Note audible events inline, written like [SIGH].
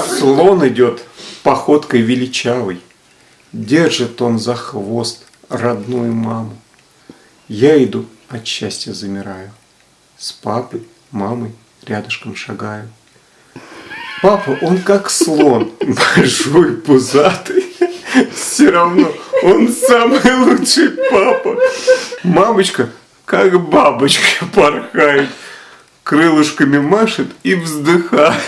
Слон идет походкой величавой, Держит он за хвост родную маму. Я иду, от счастья замираю, С папой, мамой рядышком шагаю. Папа, он как слон, большой, пузатый, все равно он самый лучший папа. Мамочка, как бабочка, [LAUGHS] порхает, крылышками машет и вздыхает.